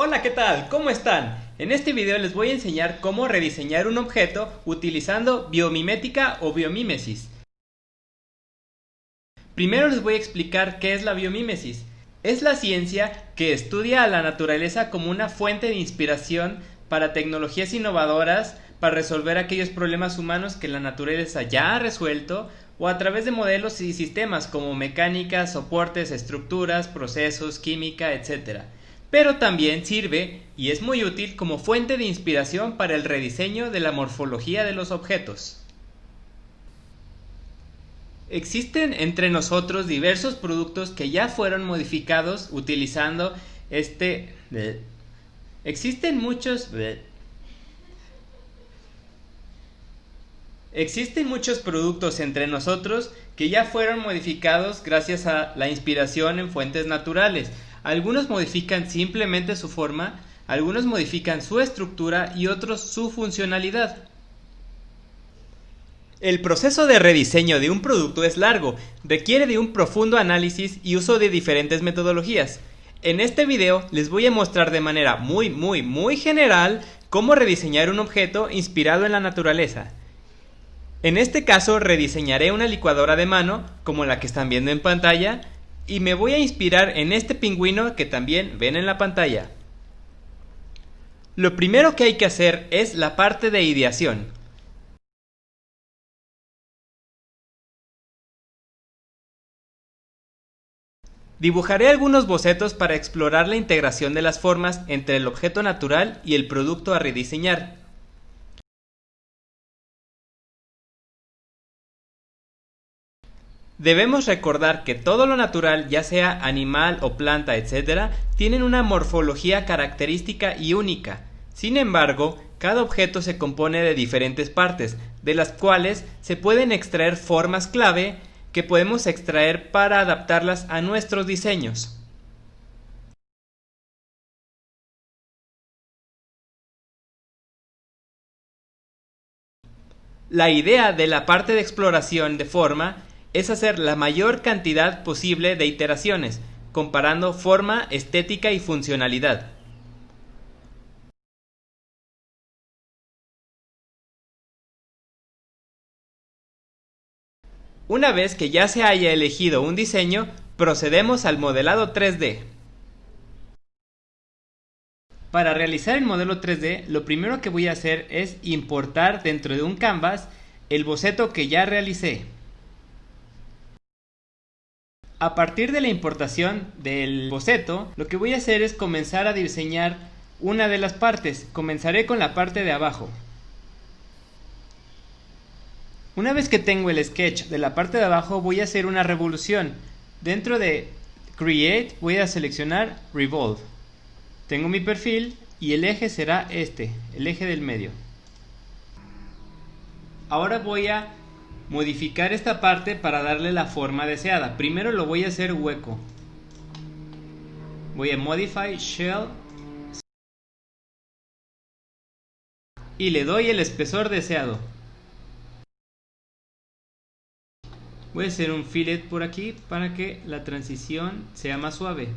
Hola, ¿qué tal? ¿Cómo están? En este video les voy a enseñar cómo rediseñar un objeto utilizando biomimética o biomímesis. Primero les voy a explicar qué es la biomímesis. Es la ciencia que estudia a la naturaleza como una fuente de inspiración para tecnologías innovadoras para resolver aquellos problemas humanos que la naturaleza ya ha resuelto o a través de modelos y sistemas como mecánica, soportes, estructuras, procesos, química, etc pero también sirve y es muy útil como fuente de inspiración para el rediseño de la morfología de los objetos. Existen entre nosotros diversos productos que ya fueron modificados utilizando este... Existen muchos... Existen muchos productos entre nosotros que ya fueron modificados gracias a la inspiración en fuentes naturales, algunos modifican simplemente su forma, algunos modifican su estructura y otros su funcionalidad. El proceso de rediseño de un producto es largo, requiere de un profundo análisis y uso de diferentes metodologías. En este video les voy a mostrar de manera muy muy muy general cómo rediseñar un objeto inspirado en la naturaleza. En este caso rediseñaré una licuadora de mano, como la que están viendo en pantalla, y me voy a inspirar en este pingüino que también ven en la pantalla. Lo primero que hay que hacer es la parte de ideación. Dibujaré algunos bocetos para explorar la integración de las formas entre el objeto natural y el producto a rediseñar. Debemos recordar que todo lo natural, ya sea animal o planta, etc., tienen una morfología característica y única. Sin embargo, cada objeto se compone de diferentes partes, de las cuales se pueden extraer formas clave que podemos extraer para adaptarlas a nuestros diseños. La idea de la parte de exploración de forma es hacer la mayor cantidad posible de iteraciones, comparando forma, estética y funcionalidad. Una vez que ya se haya elegido un diseño, procedemos al modelado 3D. Para realizar el modelo 3D, lo primero que voy a hacer es importar dentro de un canvas el boceto que ya realicé. A partir de la importación del boceto, lo que voy a hacer es comenzar a diseñar una de las partes. Comenzaré con la parte de abajo. Una vez que tengo el sketch de la parte de abajo voy a hacer una revolución. Dentro de Create voy a seleccionar Revolve. Tengo mi perfil y el eje será este, el eje del medio. Ahora voy a modificar esta parte para darle la forma deseada. Primero lo voy a hacer hueco. Voy a Modify Shell y le doy el espesor deseado. Voy a hacer un fillet por aquí para que la transición sea más suave.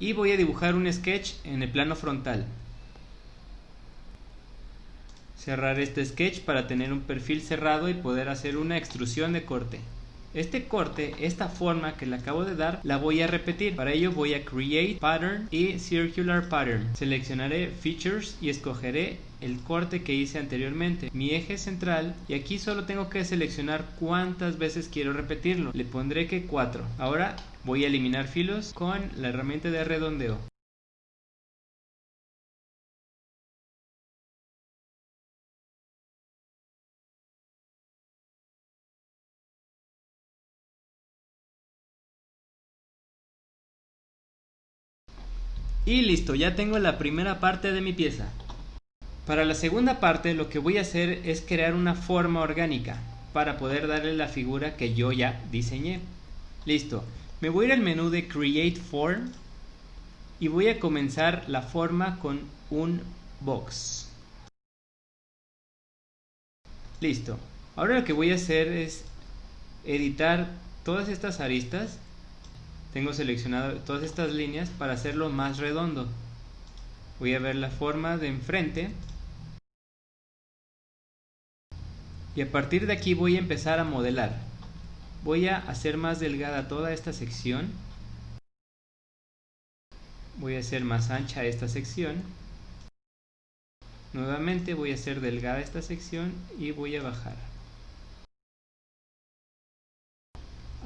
Y voy a dibujar un sketch en el plano frontal cerrar este sketch para tener un perfil cerrado y poder hacer una extrusión de corte. Este corte, esta forma que le acabo de dar, la voy a repetir. Para ello voy a Create Pattern y Circular Pattern. Seleccionaré Features y escogeré el corte que hice anteriormente, mi eje central y aquí solo tengo que seleccionar cuántas veces quiero repetirlo. Le pondré que 4. Ahora voy a eliminar filos con la herramienta de redondeo. Y listo, ya tengo la primera parte de mi pieza. Para la segunda parte lo que voy a hacer es crear una forma orgánica para poder darle la figura que yo ya diseñé. Listo, me voy a ir al menú de Create Form y voy a comenzar la forma con un box. Listo, ahora lo que voy a hacer es editar todas estas aristas tengo seleccionado todas estas líneas para hacerlo más redondo Voy a ver la forma de enfrente. Y a partir de aquí voy a empezar a modelar. Voy a hacer más delgada toda esta sección. Voy a hacer más ancha esta sección. Nuevamente voy a hacer delgada esta sección y voy a bajar.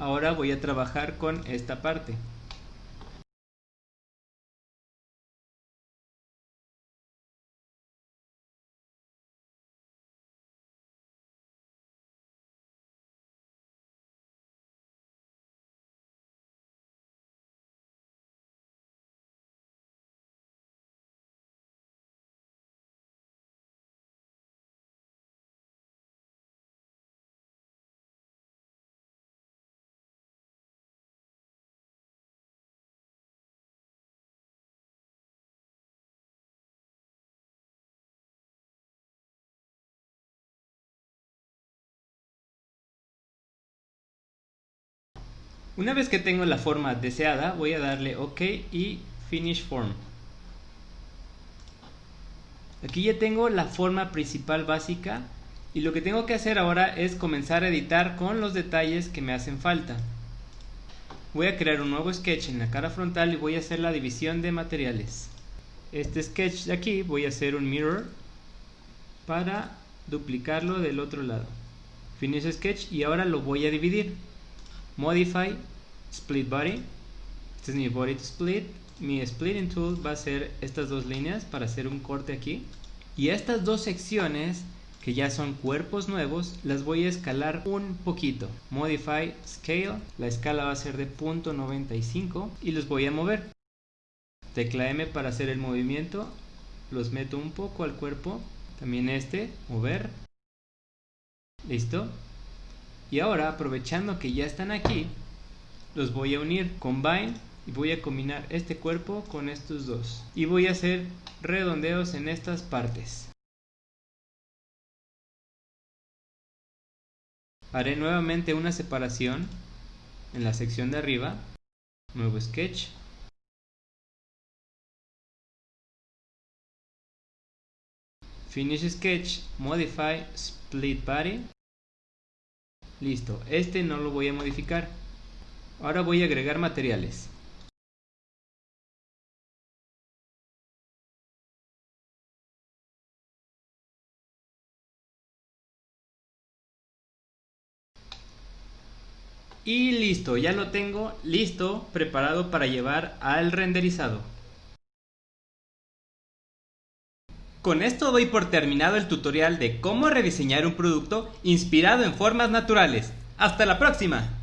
Ahora voy a trabajar con esta parte. Una vez que tengo la forma deseada, voy a darle OK y Finish Form. Aquí ya tengo la forma principal básica y lo que tengo que hacer ahora es comenzar a editar con los detalles que me hacen falta. Voy a crear un nuevo sketch en la cara frontal y voy a hacer la división de materiales. Este sketch de aquí voy a hacer un mirror para duplicarlo del otro lado. Finish sketch y ahora lo voy a dividir. Modify, Split Body. Este es mi Body to Split. Mi Splitting Tool va a ser estas dos líneas para hacer un corte aquí. Y estas dos secciones, que ya son cuerpos nuevos, las voy a escalar un poquito. Modify Scale. La escala va a ser de .95 y los voy a mover. Tecla M para hacer el movimiento. Los meto un poco al cuerpo. También este, mover. Listo. Y ahora, aprovechando que ya están aquí, los voy a unir, combine, y voy a combinar este cuerpo con estos dos. Y voy a hacer redondeos en estas partes. Haré nuevamente una separación en la sección de arriba. Nuevo sketch. Finish sketch, modify, split body. Listo, este no lo voy a modificar. Ahora voy a agregar materiales. Y listo, ya lo tengo listo, preparado para llevar al renderizado. Con esto doy por terminado el tutorial de cómo rediseñar un producto inspirado en formas naturales. ¡Hasta la próxima!